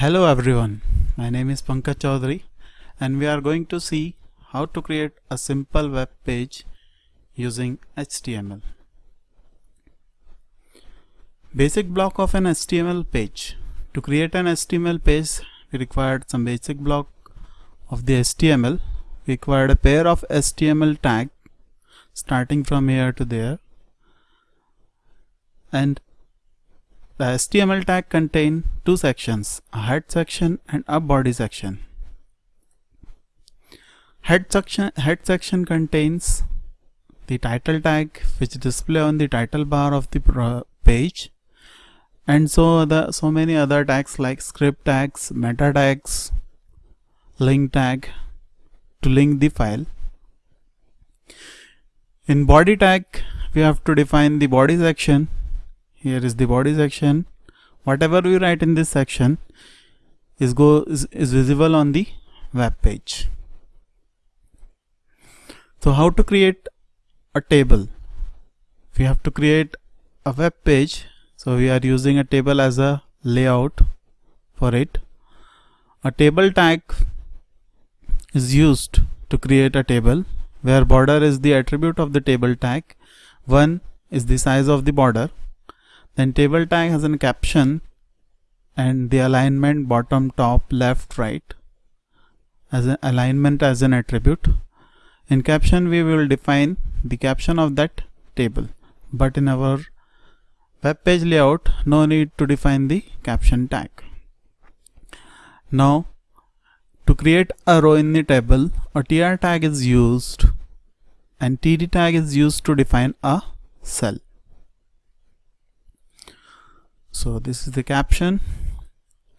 Hello everyone, my name is Pankaj Chaudhary and we are going to see how to create a simple web page using HTML. Basic block of an HTML page. To create an HTML page we required some basic block of the HTML. We required a pair of HTML tag starting from here to there and the HTML tag contain two sections, a head section and a body section. Head section, head section contains the title tag which display on the title bar of the page and so the so many other tags like script tags, meta tags, link tag to link the file. In body tag we have to define the body section here is the body section. Whatever we write in this section is go is, is visible on the web page. So how to create a table? We have to create a web page. So we are using a table as a layout for it. A table tag is used to create a table where border is the attribute of the table tag. One is the size of the border then table tag has a caption and the alignment bottom top left right as an alignment as an attribute. In caption we will define the caption of that table. But in our web page layout no need to define the caption tag. Now to create a row in the table a tr tag is used and td tag is used to define a cell so this is the caption.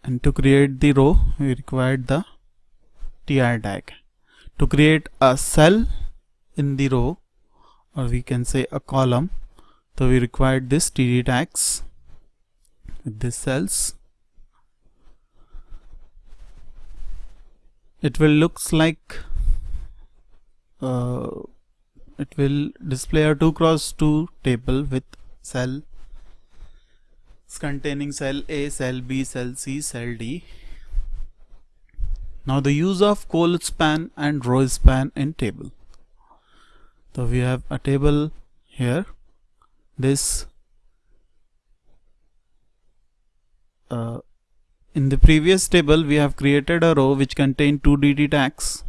And to create the row we required the tr tag. To create a cell in the row or we can say a column so we required this td tags with these cells. It will looks like uh, it will display a 2 cross 2 table with cell containing cell A, cell B, cell C, cell D. Now the use of col span and row span in table. So we have a table here. This uh, in the previous table we have created a row which contained two DT tags.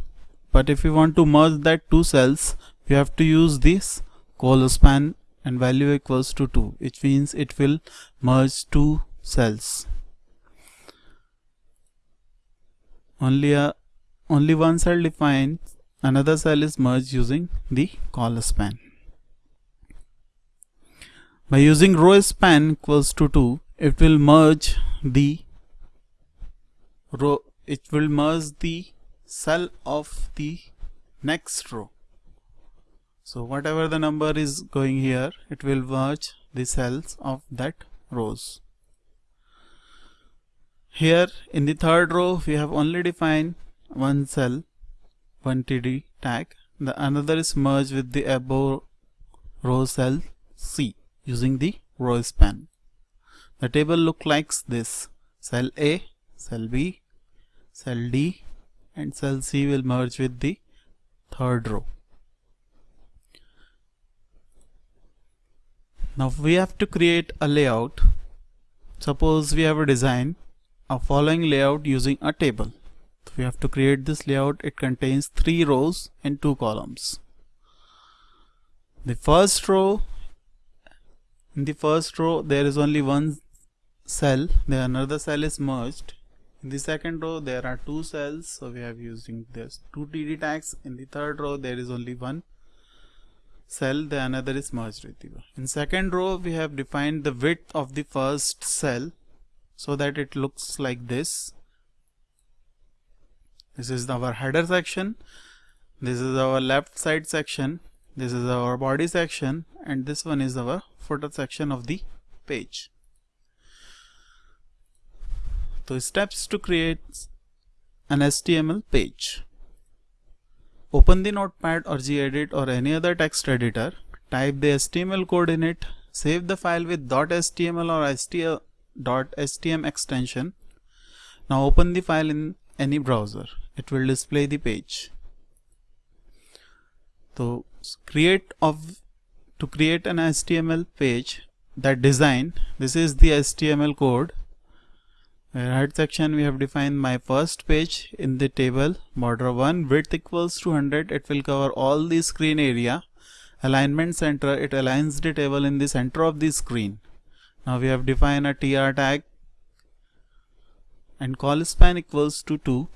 But if we want to merge that two cells, we have to use this col span and value equals to 2 which means it will merge two cells. Only a only one cell defined another cell is merged using the col span. By using row span equals to 2 it will merge the row it will merge the cell of the next row so whatever the number is going here it will merge the cells of that rows. Here in the third row we have only defined one cell one td tag. The another is merged with the above row cell c using the row span. The table look like this. Cell a cell b cell d and cell c will merge with the third row Now we have to create a layout. Suppose we have a design a following layout using a table. We have to create this layout. It contains three rows and two columns. The first row, in the first row there is only one cell, the another cell is merged. In the second row there are two cells, so we have using this two TD tags. In the third row there is only one cell the another is merged with you. In second row we have defined the width of the first cell so that it looks like this. This is our header section. This is our left side section. This is our body section and this one is our footer section of the page. So steps to create an HTML page. Open the notepad or gedit or any other text editor, type the HTML code in it, save the file with .html or .htm extension. Now open the file in any browser. It will display the page. So create of to create an HTML page that design this is the HTML code head section we have defined my first page in the table border 1 width equals to 100 it will cover all the screen area. Alignment center it aligns the table in the center of the screen. Now we have defined a tr tag. And col span equals to 2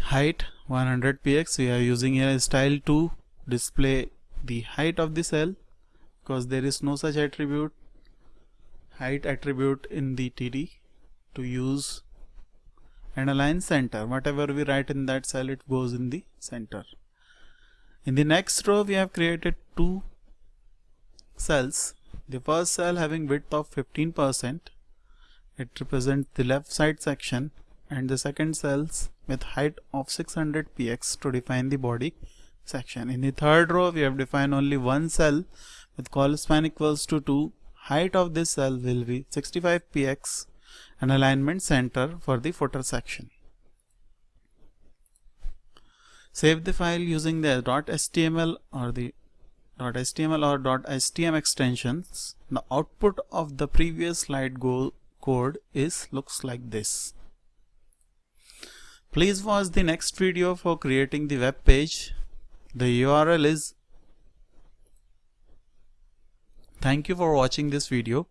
height 100 px we are using here a style to display the height of the cell. Because there is no such attribute height attribute in the TD to use and align center. Whatever we write in that cell it goes in the center. In the next row we have created two cells. The first cell having width of 15% it represents the left side section and the second cells with height of 600 px to define the body section. In the third row we have defined only one cell with col span equals to 2 height of this cell will be 65 px and alignment center for the footer section. Save the file using the .html or the .html or .htm extensions. The output of the previous slide go code is looks like this. Please watch the next video for creating the web page. The URL is Thank you for watching this video.